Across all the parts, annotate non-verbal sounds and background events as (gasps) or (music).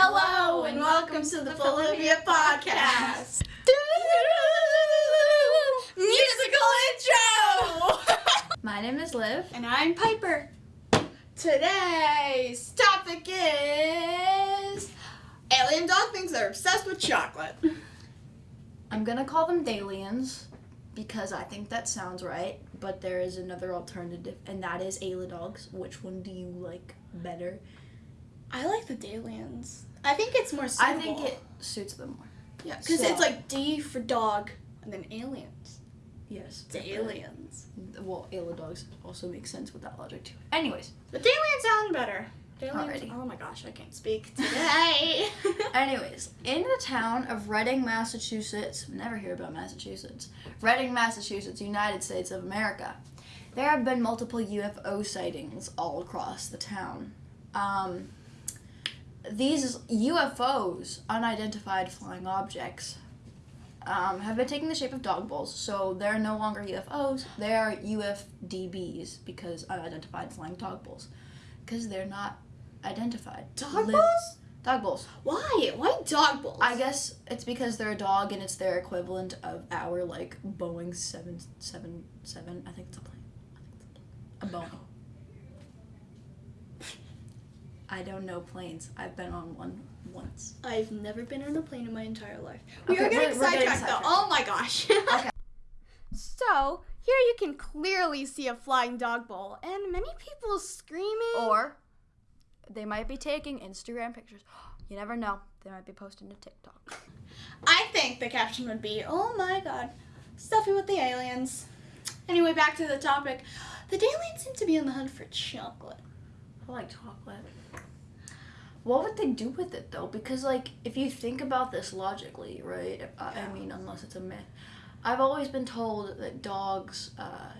Hello and welcome to the Bolivia podcast. (laughs) Musical intro. (laughs) My name is Liv. and I'm Piper. Today's topic is alien dog things that are obsessed with chocolate. I'm gonna call them Dalians because I think that sounds right, but there is another alternative, and that is Dogs. Which one do you like better? I like the Dalians. I think it's more I think it suits them more. yeah, because so- it's like D for dog and then aliens. Yes. It's aliens. Well, Dogs also makes sense with that logic too. Anyways, The Dalians sound better. Alrighty. Oh my gosh, I can't speak (laughs) today. (laughs) anyways, in the town of Reading, Massachusetts, never hear about Massachusetts. Reading, Massachusetts, United States of America. There have been multiple UFO sightings all across the town. Um, these UFOs, unidentified flying objects, um, have been taking the shape of dog bowls. So they're no longer UFOs; they are UFDBs because unidentified flying dog bowls, because they're not identified. dog balls? Dog bowls. Why? Why dog bowls? I guess it's because they're a dog and it's their equivalent of our like Boeing seven seven seven. I think it's a plane. I think it's a plane. A Boeing. I don't know planes. I've been on one once. I've never been on a plane in my entire life. We Okay, are getting sidetracked though. Oh my gosh. Okay. (laughs) So, here you can clearly see a flying dog bowl and many people screaming. Or they might be taking Instagram pictures. (gasps) You never know. They might be posting to TikTok. (laughs) I think the caption would be, oh my god, stuffy with the aliens. Anyway, back to the topic. The aliens seem to be on the hunt for chocolate. I like chocolate. What would they do with it though? Because like, if you think about this logically, right? I, I mean, unless it's a myth, I've always been told that dogs uh,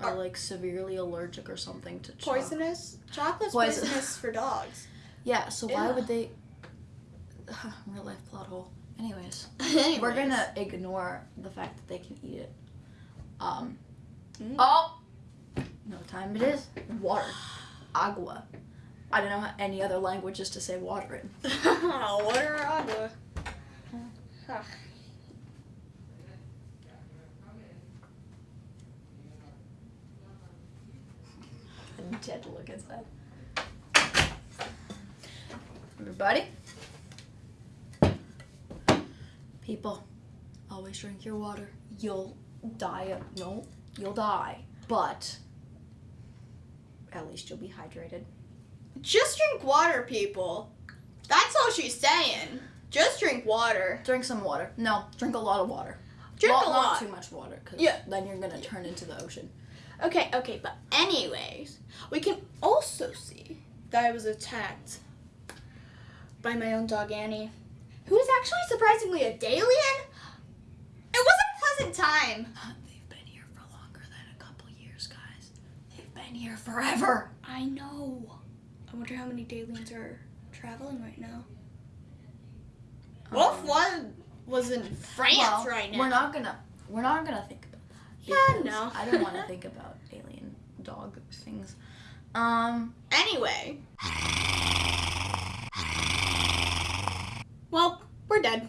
are Are- like severely allergic or something to chocolate. Poisonous? Chocolate's Poison- poisonous for dogs. (laughs) Yeah. So why would they? (sighs) real life plot hole. Anyways, (laughs) Anyways. we're gonna ignore the fact that they can eat it. Um. Mm. Oh. No time it is. Water. (sighs) (sighs) Agua. I don't know any other languages to say water in. (laughs) Water or agua? Dead look inside. Everybody. People, always drink your water. You'll die. No, you'll die. But at least you'll be hydrated. Just drink water, people. That's all she's saying. Just drink water. Drink some water. No, drink a lot of water. Drink Well, a Not lot. too much water, because Yeah. then you're gonna turn into the ocean. Okay, okay, but anyways, we can also see that I was attacked by my own dog Annie, who is actually surprisingly a Dalian. It was a pleasant time. They've been here for longer than a couple years, guys. They've been here forever. I know. I wonder how many Dalians are traveling right now. What Um, one was in France well, right now? We're not gonna. We're not gonna think about that. Yeah, no. I don't want to (laughs) think about alien dog things. Um. Anyway. Well, we're dead.